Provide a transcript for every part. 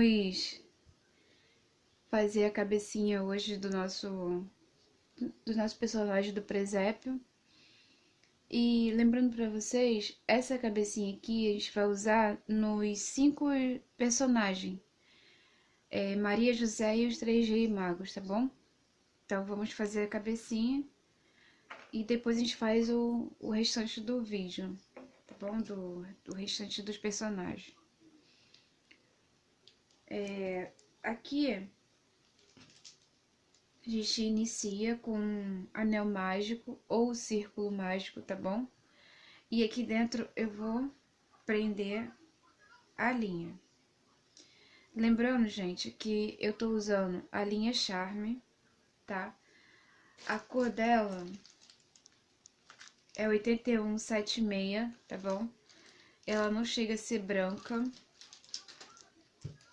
Vamos fazer a cabecinha hoje do nosso do nosso personagem do presépio. E lembrando para vocês, essa cabecinha aqui a gente vai usar nos cinco personagens. É Maria José e os três reis magos, tá bom? Então vamos fazer a cabecinha e depois a gente faz o, o restante do vídeo, tá bom? Do, do restante dos personagens. É, aqui a gente inicia com anel mágico ou círculo mágico, tá bom? E aqui dentro eu vou prender a linha. Lembrando, gente, que eu tô usando a linha Charme, tá? A cor dela é 8176, tá bom? Ela não chega a ser branca,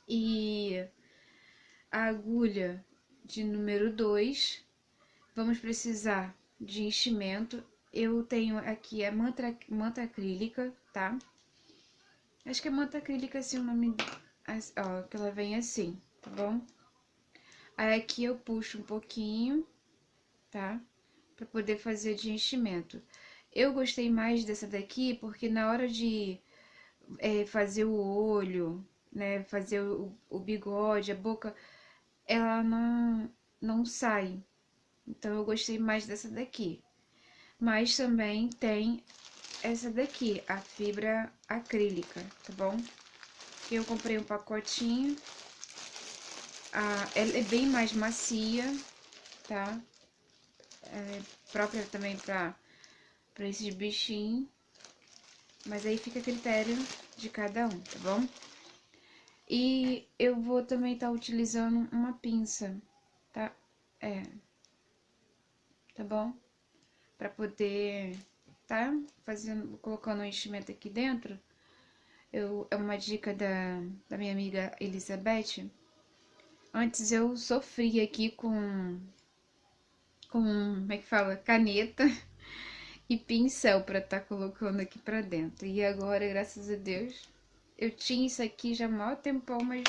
e a agulha de número 2. Vamos precisar de enchimento. Eu tenho aqui a manta, manta acrílica, tá? Acho que é manta acrílica assim o nome, ó, que ela vem assim, tá bom? Aí aqui eu puxo um pouquinho, tá? Pra poder fazer de enchimento. Eu gostei mais dessa daqui porque na hora de é, fazer o olho, né, fazer o, o bigode, a boca, ela não, não sai. Então, eu gostei mais dessa daqui. Mas também tem essa daqui, a fibra acrílica, tá bom? Eu comprei um pacotinho. Ah, ela é bem mais macia, tá? É própria também pra, pra esses bichinhos. Mas aí fica a critério de cada um, tá bom? E eu vou também estar tá utilizando uma pinça, tá? É. Tá bom? Pra poder tá fazendo, colocando o enchimento aqui dentro. Eu, é uma dica da, da minha amiga Elizabeth. Antes eu sofria aqui com, com, como é que fala? Caneta e pincel pra estar tá colocando aqui pra dentro. E agora, graças a Deus, eu tinha isso aqui já há maior tempão, mas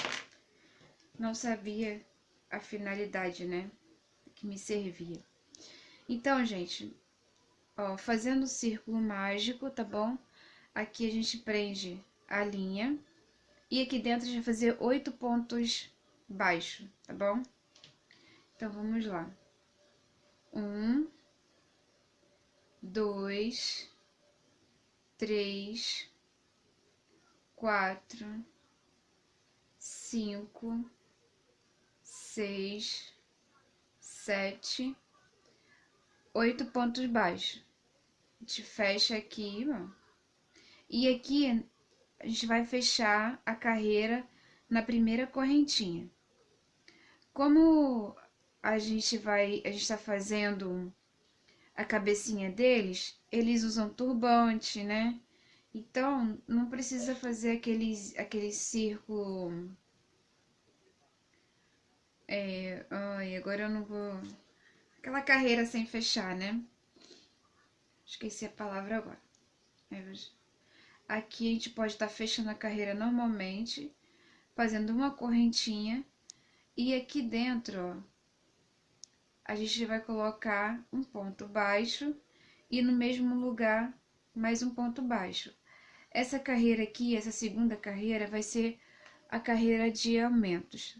não sabia a finalidade, né? Que me servia. Então, gente, ó, fazendo o círculo mágico, tá bom? Aqui a gente prende a linha. E aqui dentro a gente vai fazer oito pontos baixos, tá bom? Então, vamos lá. Um, dois, três, quatro, cinco, seis, sete, oito pontos baixos. A gente fecha aqui, ó. E aqui a gente vai fechar a carreira na primeira correntinha. Como a gente vai, a gente tá fazendo a cabecinha deles, eles usam turbante, né? Então, não precisa fazer aqueles, aquele círculo... É, ai, agora eu não vou... Aquela carreira sem fechar, né? Esqueci a palavra agora. É, aqui a gente pode estar tá fechando a carreira normalmente, fazendo uma correntinha. E aqui dentro, ó, a gente vai colocar um ponto baixo e no mesmo lugar mais um ponto baixo. Essa carreira aqui, essa segunda carreira, vai ser a carreira de aumentos.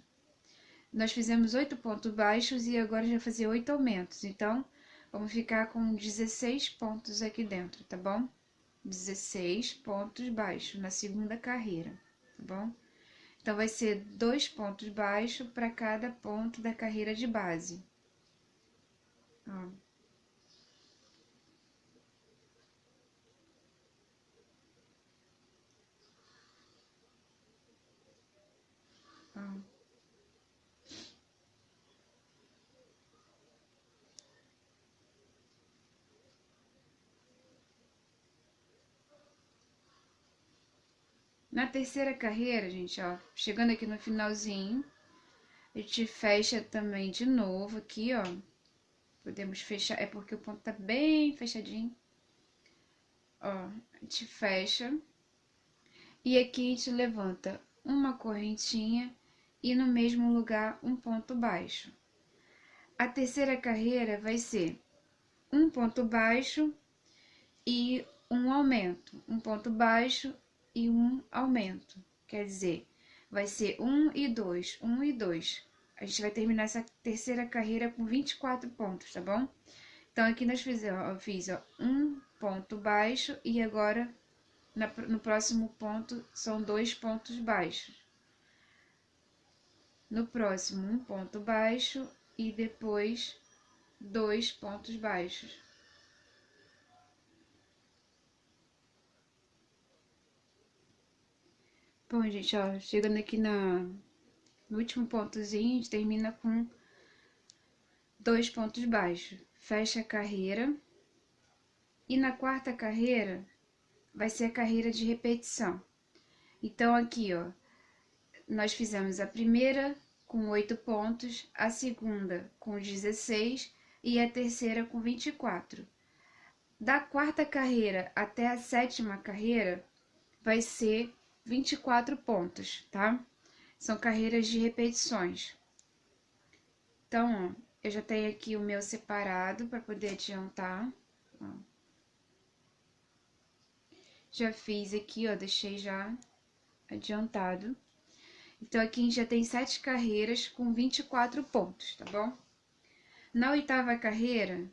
Nós fizemos oito pontos baixos e agora já fazer oito aumentos. Então, vamos ficar com 16 pontos aqui dentro, tá bom? 16 pontos baixos na segunda carreira, tá bom? Então, vai ser dois pontos baixos para cada ponto da carreira de base. Ó. Na terceira carreira, gente, ó, chegando aqui no finalzinho, a gente fecha também de novo aqui, ó. Podemos fechar, é porque o ponto tá bem fechadinho. Ó, a gente fecha. E aqui a gente levanta uma correntinha e no mesmo lugar um ponto baixo. A terceira carreira vai ser um ponto baixo e um aumento, um ponto baixo e um aumento. Quer dizer, vai ser um e dois, um e dois. A gente vai terminar essa terceira carreira com 24 pontos, tá bom? Então, aqui nós fizemos, eu fiz ó, um ponto baixo e agora na, no próximo ponto são dois pontos baixos. No próximo, um ponto baixo e depois dois pontos baixos. Bom, gente, ó, chegando aqui na, no último pontozinho, a gente termina com dois pontos baixos. Fecha a carreira. E na quarta carreira, vai ser a carreira de repetição. Então, aqui, ó, nós fizemos a primeira com oito pontos, a segunda com 16 e a terceira com 24. Da quarta carreira até a sétima carreira, vai ser 24 pontos, tá? São carreiras de repetições. Então, ó, eu já tenho aqui o meu separado para poder adiantar. Ó. Já fiz aqui, ó, deixei já adiantado. Então, aqui a gente já tem sete carreiras com 24 pontos, tá bom? Na oitava carreira,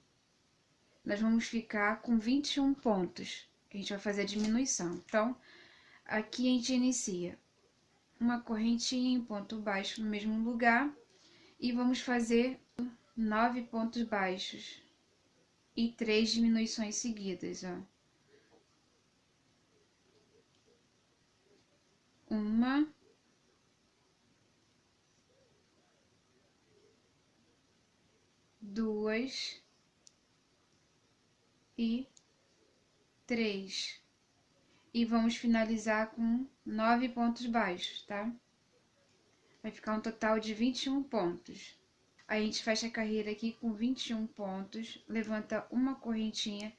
nós vamos ficar com 21 pontos, que a gente vai fazer a diminuição. Então, aqui a gente inicia uma correntinha em ponto baixo no mesmo lugar e vamos fazer nove pontos baixos e três diminuições seguidas, ó. Uma, duas e três. E vamos finalizar com nove pontos baixos, tá? Vai ficar um total de 21 pontos. A gente fecha a carreira aqui com 21 pontos, levanta uma correntinha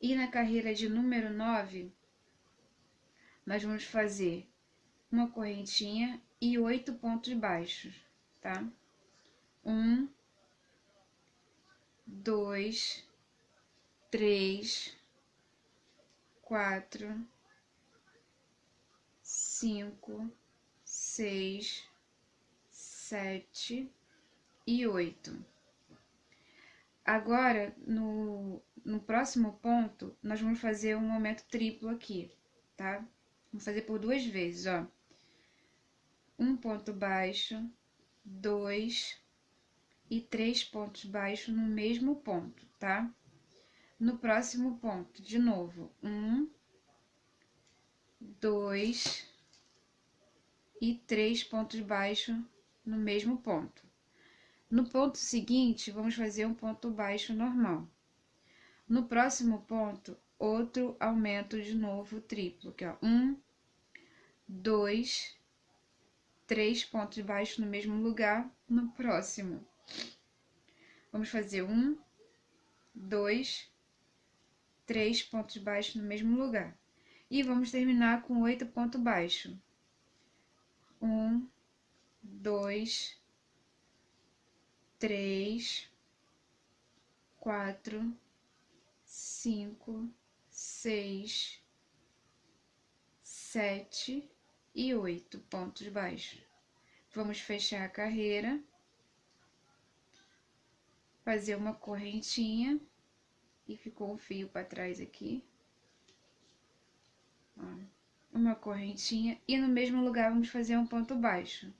e na carreira de número 9, nós vamos fazer uma correntinha e oito pontos baixos, tá? Um, dois, três, quatro, cinco, seis, sete e oito. Agora, no, no próximo ponto, nós vamos fazer um aumento triplo aqui, tá? Vamos fazer por duas vezes, ó. Um ponto baixo, dois e três pontos baixos no mesmo ponto, tá? No próximo ponto, de novo, um, dois e três pontos baixos no mesmo ponto. No ponto seguinte, vamos fazer um ponto baixo normal. No próximo ponto, outro aumento de novo triplo, que é um, dois, três pontos baixos no mesmo lugar. No próximo, vamos fazer um, dois, três pontos baixos no mesmo lugar. E vamos terminar com oito pontos baixos. Um, dois, três, quatro, cinco, seis, sete e oito pontos baixos. Vamos fechar a carreira, fazer uma correntinha e ficou um fio para trás aqui. Ó, uma correntinha e no mesmo lugar vamos fazer um ponto baixo.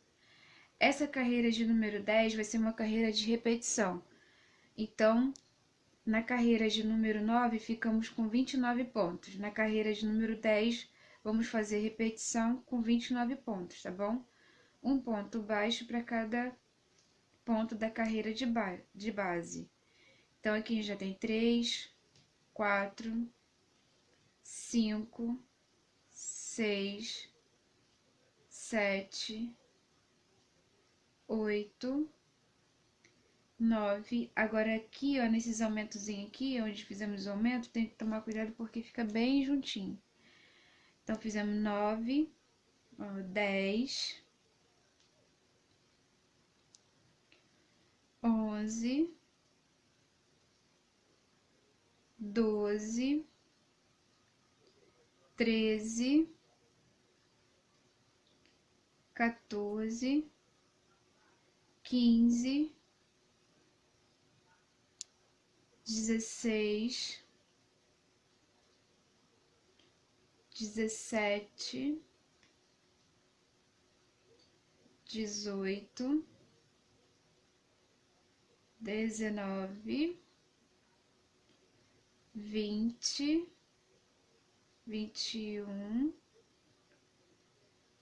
Essa carreira de número 10 vai ser uma carreira de repetição. Então, na carreira de número 9, ficamos com 29 pontos. Na carreira de número 10, vamos fazer repetição com 29 pontos, tá bom? Um ponto baixo para cada ponto da carreira de, ba de base. Então, aqui a gente já tem 3, 4, 5, 6, 7, oito, nove. Agora aqui, ó, nesses aumentozinhos aqui, onde fizemos o aumento, tem que tomar cuidado porque fica bem juntinho. Então, fizemos nove, ó, dez, onze, doze, treze, quatorze, quinze, dezesseis, dezessete, dezoito, dezenove, vinte, vinte e um,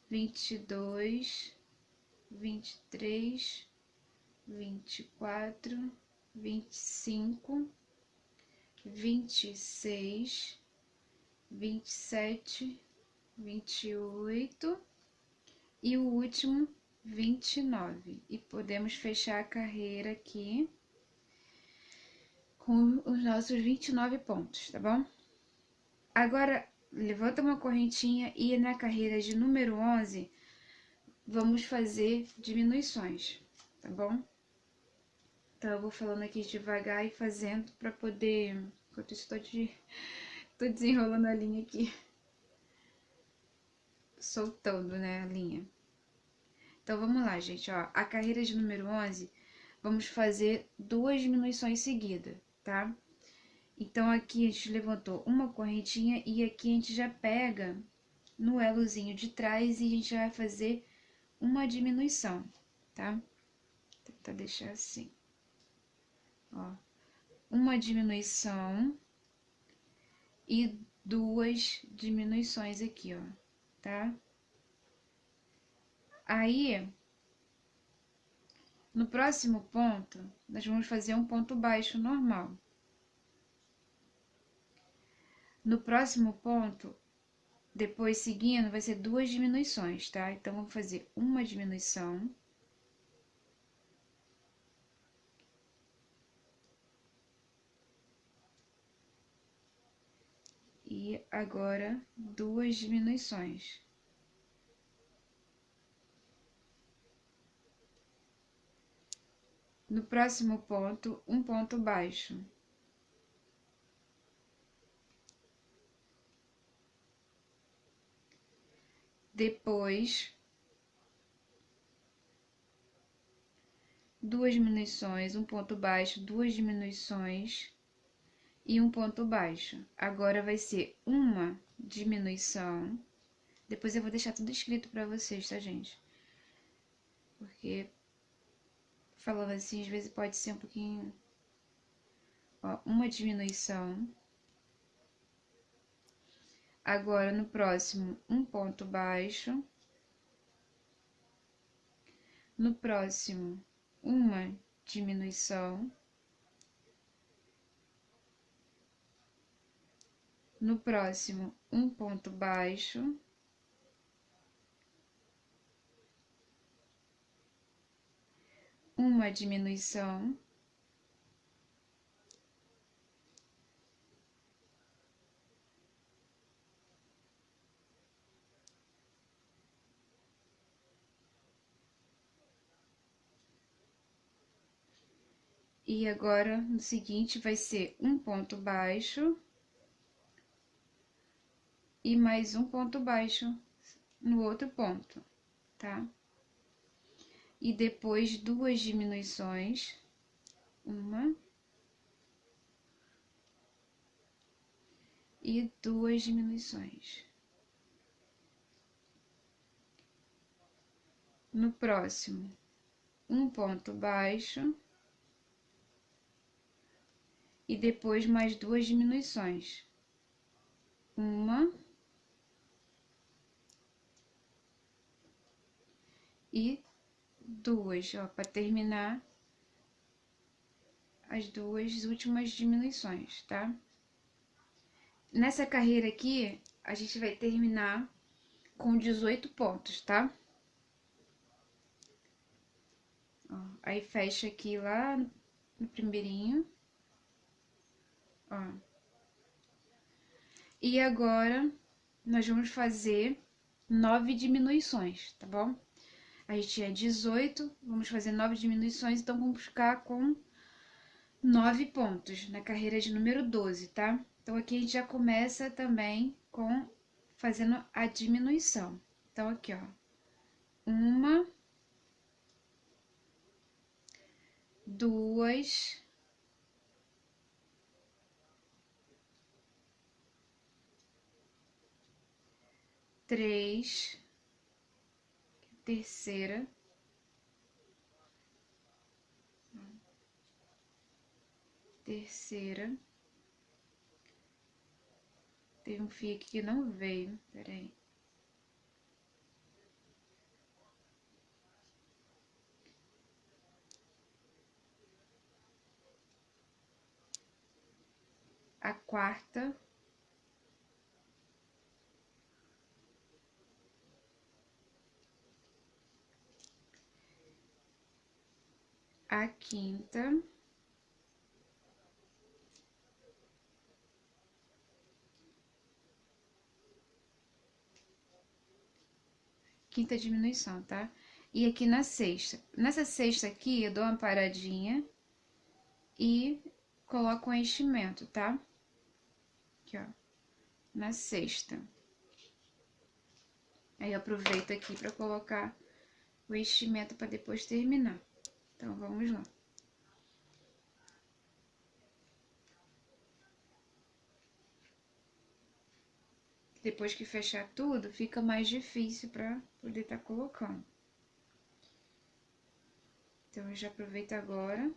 vinte e dois, vinte e três, vinte e quatro, vinte e cinco, vinte e seis, vinte e sete, vinte e oito e o último vinte e nove. Podemos fechar a carreira aqui com os nossos vinte e nove pontos, tá bom? Agora, levanta uma correntinha e na carreira de número onze, vamos fazer diminuições, tá bom? Então, eu vou falando aqui devagar e fazendo pra poder... Enquanto isso, tô, de... tô desenrolando a linha aqui. Soltando, né, a linha. Então, vamos lá, gente, ó. A carreira de número 11, vamos fazer duas diminuições seguidas, tá? Então, aqui a gente levantou uma correntinha e aqui a gente já pega no elozinho de trás e a gente vai fazer uma diminuição, tá? Tentar deixar assim. Ó, uma diminuição e duas diminuições aqui, ó, tá? Aí, no próximo ponto, nós vamos fazer um ponto baixo normal. No próximo ponto, depois seguindo, vai ser duas diminuições, tá? Então, vamos fazer uma diminuição. E agora, duas diminuições. No próximo ponto, um ponto baixo. Depois, duas diminuições, um ponto baixo, duas diminuições e um ponto baixo. Agora vai ser uma diminuição. Depois eu vou deixar tudo escrito para vocês, tá, gente? Porque falando assim, às vezes pode ser um pouquinho. Ó, uma diminuição. Agora, no próximo, um ponto baixo. No próximo, uma diminuição. No próximo, um ponto baixo. Uma diminuição. E agora, no seguinte, vai ser um ponto baixo e mais um ponto baixo no outro ponto, tá? E depois duas diminuições, uma e duas diminuições. No próximo, um ponto baixo e depois mais duas diminuições. Uma e duas, ó, para terminar as duas últimas diminuições, tá? Nessa carreira aqui, a gente vai terminar com 18 pontos, tá? Ó, aí fecha aqui lá no primeirinho. Ó. E agora, nós vamos fazer nove diminuições, tá bom? A gente tinha 18, vamos fazer nove diminuições, então vamos ficar com nove pontos na carreira de número 12, tá? Então, aqui a gente já começa também com fazendo a diminuição. Então, aqui, ó, uma, duas, três, terceira, terceira. Tem um fio aqui que não veio, peraí. A quarta. A quinta. quinta diminuição, tá? E aqui na sexta. Nessa sexta aqui, eu dou uma paradinha e coloco um enchimento, tá? Aqui, ó, na sexta. Aí, eu aproveito aqui pra colocar o enchimento pra depois terminar. Então, vamos lá. Depois que fechar tudo, fica mais difícil para poder estar tá colocando. Então, eu já aproveito agora.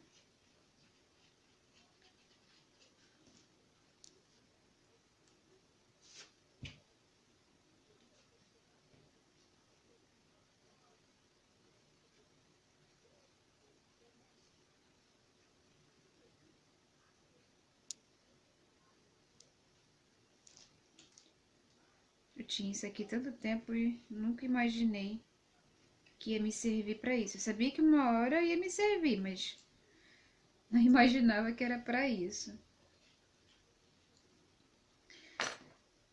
Tinha isso aqui tanto tempo e nunca imaginei que ia me servir para isso. Eu sabia que uma hora ia me servir, mas não imaginava que era para isso.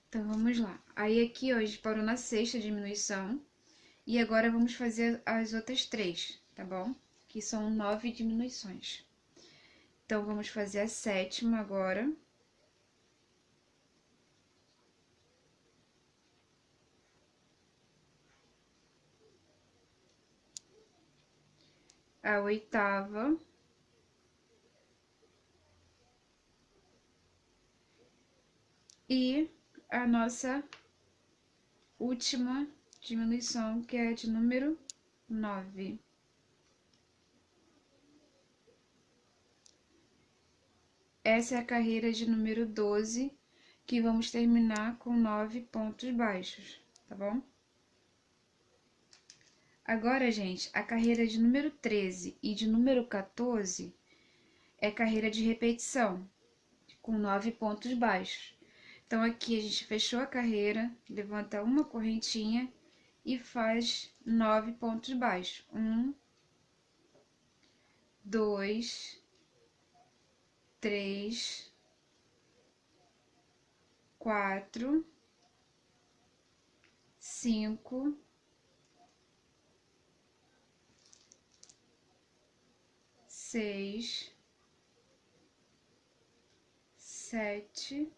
Então, vamos lá. Aí, aqui, hoje parou na sexta diminuição. E agora, vamos fazer as outras três, tá bom? Que são nove diminuições. Então, vamos fazer a sétima agora. A oitava. E a nossa última diminuição, que é de número nove. Essa é a carreira de número 12, que vamos terminar com nove pontos baixos, tá bom? Agora, gente, a carreira de número 13 e de número 14 é carreira de repetição, com nove pontos baixos. Então, aqui a gente fechou a carreira, levanta uma correntinha e faz nove pontos baixos. Um, dois, três, quatro, cinco, seis, sete,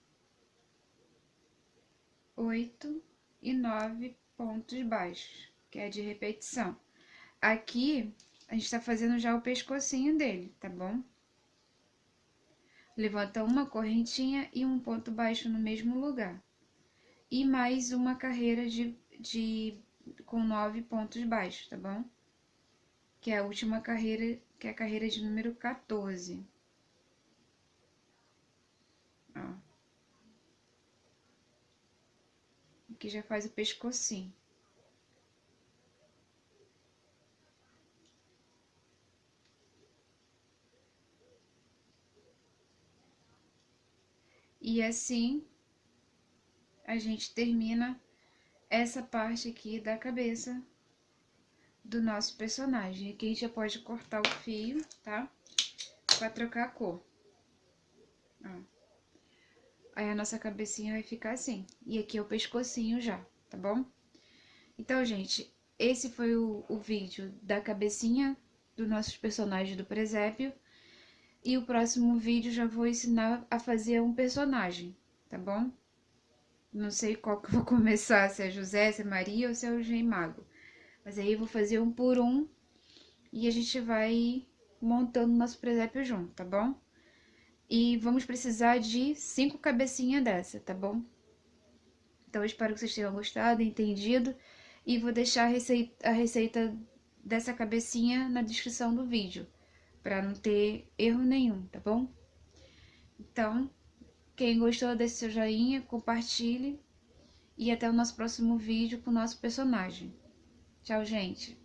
oito e nove pontos baixos, que é de repetição. Aqui, a gente tá fazendo já o pescocinho dele, tá bom? Levanta uma correntinha e um ponto baixo no mesmo lugar. E mais uma carreira de, de com nove pontos baixos, tá bom? Que é a última carreira que é a carreira de número 14. Ó. Aqui já faz o pescocinho. E assim a gente termina essa parte aqui da cabeça do nosso personagem. Aqui a gente já pode cortar o fio, tá? Pra trocar a cor. Ó. Aí a nossa cabecinha vai ficar assim. E aqui é o pescocinho já, tá bom? Então, gente, esse foi o, o vídeo da cabecinha dos nossos personagens do presépio. E o próximo vídeo já vou ensinar a fazer um personagem, tá bom? Não sei qual que eu vou começar, se é José, se é Maria ou se é o Gem Mago. Mas aí eu vou fazer um por um e a gente vai montando nosso presépio junto, tá bom? E vamos precisar de cinco cabecinhas dessa, tá bom? Então eu espero que vocês tenham gostado, entendido. E vou deixar a receita, a receita dessa cabecinha na descrição do vídeo para não ter erro nenhum, tá bom? Então, quem gostou, deixe seu joinha, compartilhe e até o nosso próximo vídeo com o nosso personagem. Tchau, gente!